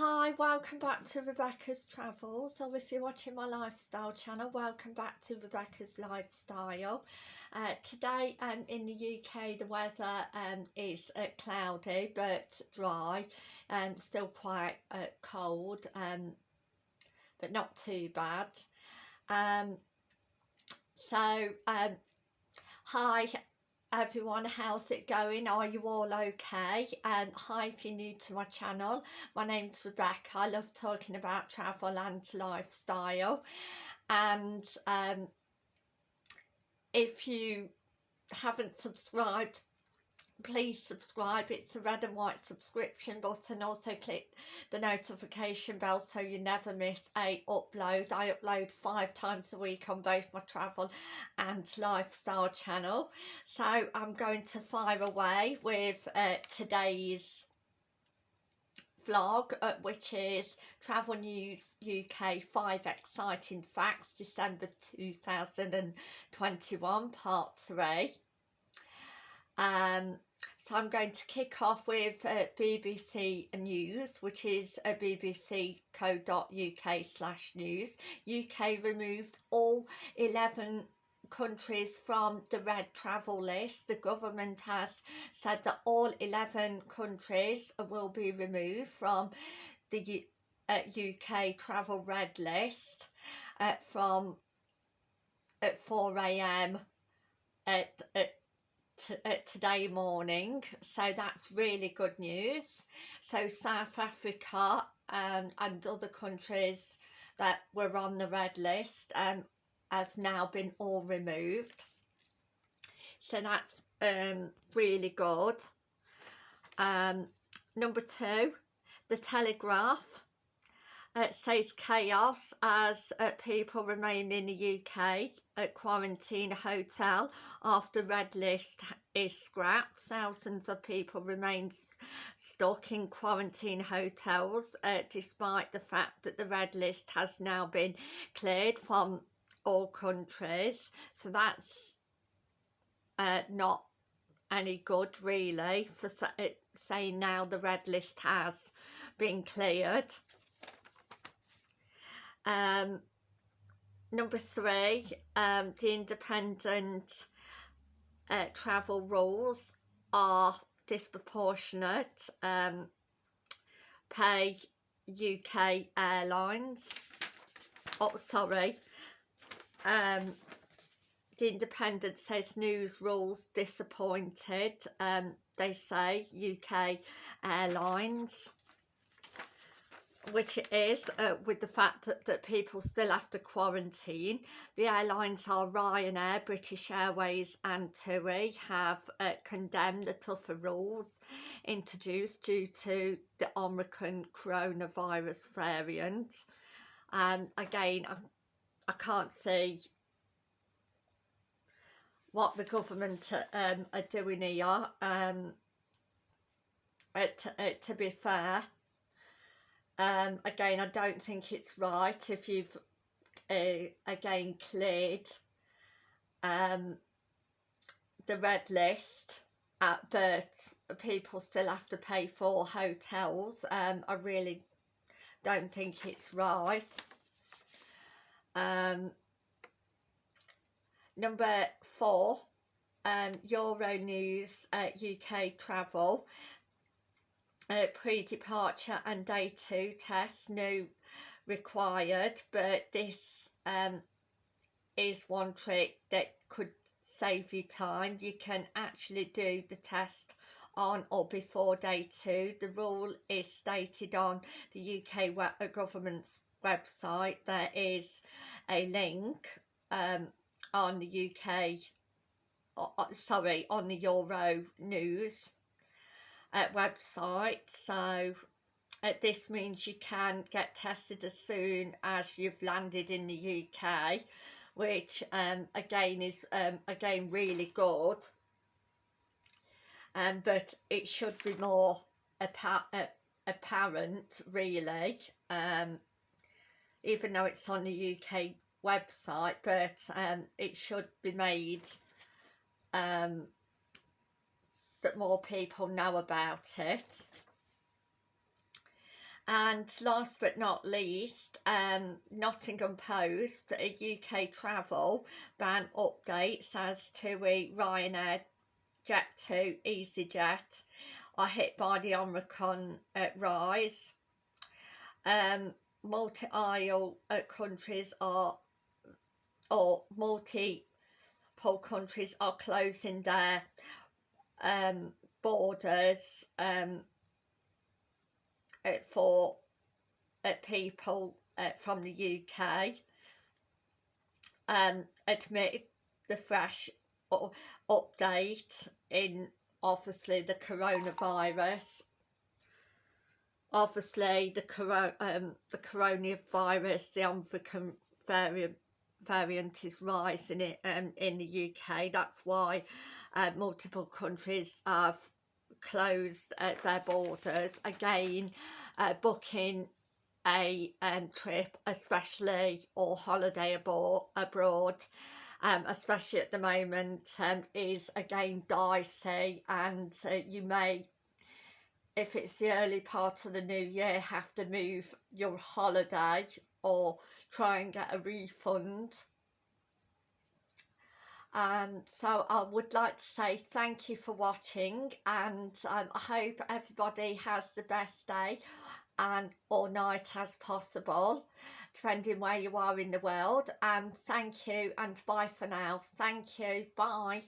Hi, welcome back to Rebecca's Travels. So if you're watching my lifestyle channel, welcome back to Rebecca's Lifestyle. Uh, today um, in the UK the weather um, is uh, cloudy but dry and um, still quite uh, cold um, but not too bad. Um, so um, hi everyone how's it going? Are you all okay? And um, hi if you're new to my channel. My name's rebecca. I love talking about travel and lifestyle. And um, if you haven't subscribed please subscribe it's a red and white subscription button also click the notification bell so you never miss a upload. I upload five times a week on both my travel and lifestyle channel. So i'm going to fire away with uh, today's vlog uh, which is travel news uk five exciting facts december 2021 part three. Um so I'm going to kick off with uh, BBC News, which is uh, bbc.co.uk slash news. UK removes all 11 countries from the red travel list. The government has said that all 11 countries will be removed from the U uh, UK travel red list uh, from at 4am at, at uh, today morning so that's really good news. So South Africa um, and other countries that were on the red list um, have now been all removed. So that's um, really good. Um, number two the Telegraph it says chaos as uh, people remain in the UK at quarantine hotel after red list is scrapped. Thousands of people remain stuck in quarantine hotels uh, despite the fact that the red list has now been cleared from all countries. So that's uh, not any good really for saying now the red list has been cleared. Um, number three, um, the independent uh, travel rules are disproportionate. Um, pay UK Airlines. Oh, sorry. Um, the Independent says news rules disappointed. Um, they say UK Airlines which it is uh, with the fact that, that people still have to quarantine. The airlines are Ryanair, British Airways and TUI have uh, condemned the tougher rules introduced due to the Omicron coronavirus variant. And again, I, I can't see what the government um, are doing here. Um, to, to be fair, um, again, I don't think it's right if you've uh, again cleared um, the red list uh, but people still have to pay for hotels. Um, I really don't think it's right. Um, number four, um, Euronews uh, UK Travel uh, pre-departure and day two tests no required but this um, is one trick that could save you time. You can actually do the test on or before day two. The rule is stated on the UK uh, government's website. There is a link um, on the UK uh, sorry on the Euro news uh, website so uh, this means you can get tested as soon as you've landed in the UK which um, again is um, again really good. Um, but it should be more appa uh, apparent really um, even though it's on the UK website but um, it should be made um, that more people know about it. and last but not least um, Nottingham Post a UK travel ban updates as to a Ryanair Jet2 EasyJet are hit by the Omicron rise um, multi-isle uh, countries are or multiple countries are closing their um, borders um, for people uh, from the UK um, admit the fresh update in obviously the coronavirus. Obviously the coro um, the coronavirus the Omicron variant variant is rising in, um, in the UK that's why uh, multiple countries have closed uh, their borders. Again uh, booking a um, trip especially or holiday abroad, abroad um, especially at the moment um, is again dicey and uh, you may if it's the early part of the new year have to move your holiday or try and get a refund. Um, so I would like to say thank you for watching and um, I hope everybody has the best day and or night as possible depending where you are in the world. And thank you and bye for now. Thank you. Bye